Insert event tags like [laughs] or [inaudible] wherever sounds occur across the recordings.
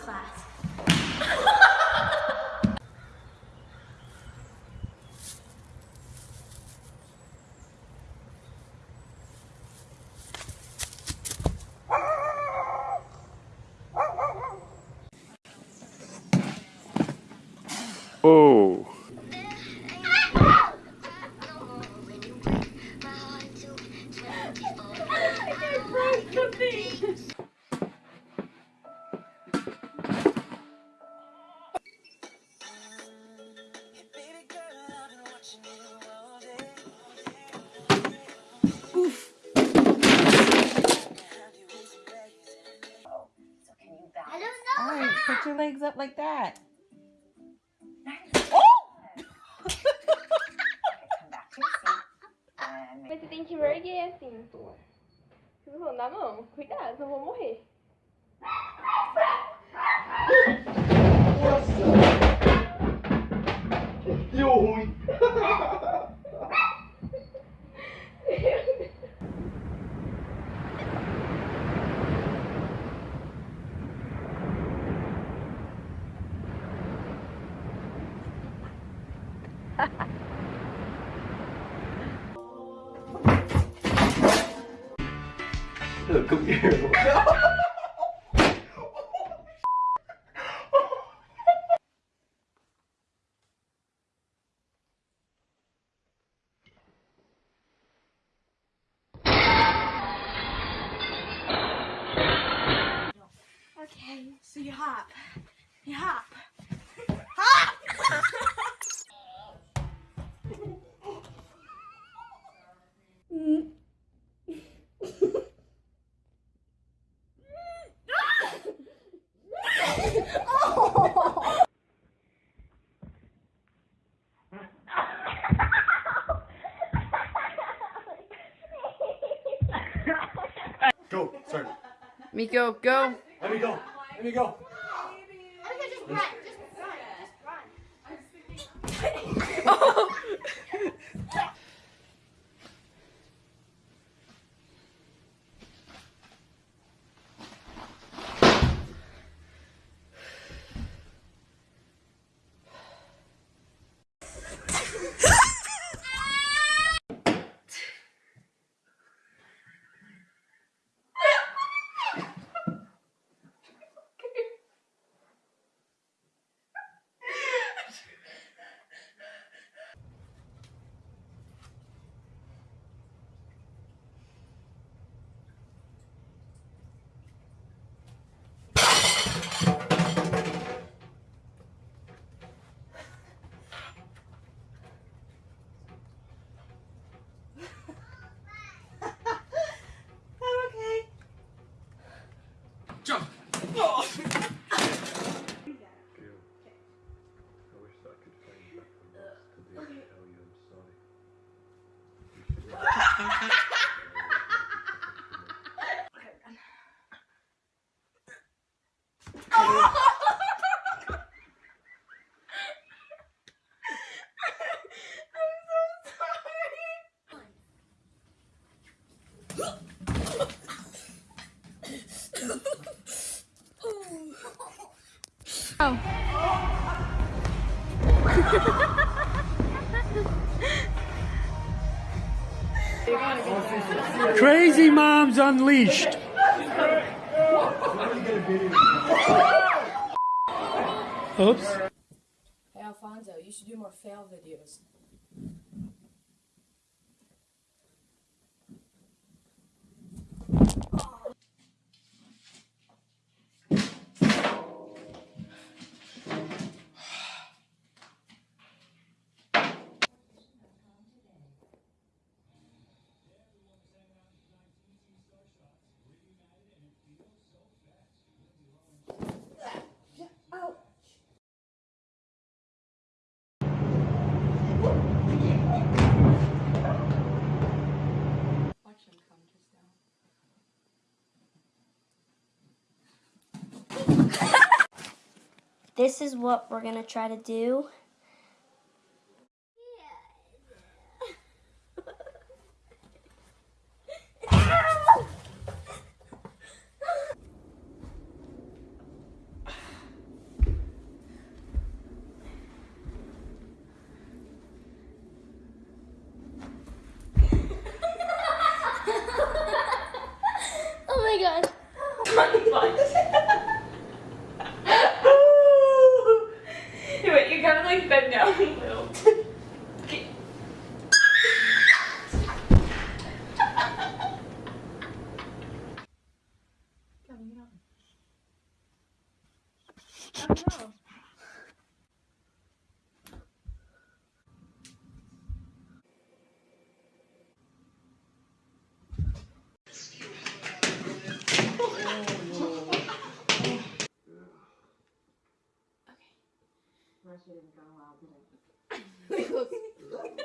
class. oh. Your legs up like that. Oh! Mas você tem que erguer assim, pô. Se você andar, não, cuidado, eu vou morrer. Look, come here. Okay, so you hop. You hop. Go, sorry. Miko, go. Let me go. Let me go. just run. Just run. Just run. I'm okay. Jump. I [laughs] Crazy Moms Unleashed. Oops. Hey Alfonso, you should do more fail videos. This is what we're gonna try to do. like bend down. Wait, you gotta like [laughs] [laughs] Hello,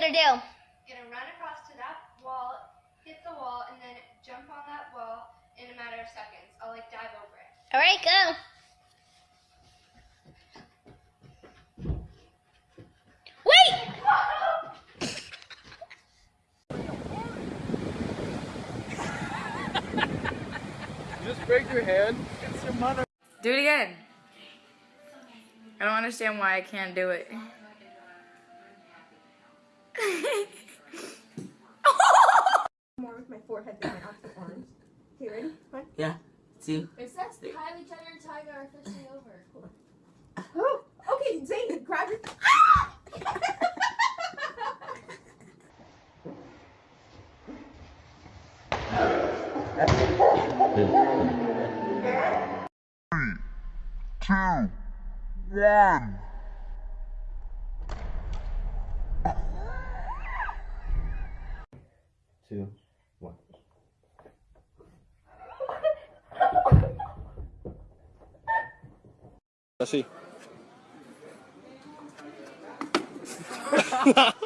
gonna do? Gonna run across to that wall, hit the wall, and then jump on that wall in a matter of seconds. I'll like dive over it. All right, go. Wait! [laughs] Just break your hand. Do it again. I don't understand why I can't do it. More with my forehead than my actual arms. Okay, ready? One. Yeah. Two. It says Kylie Jenner and Tyga are officially over. Oh, [gasps] okay, Zane, grab your. Two, one. Let's see. Get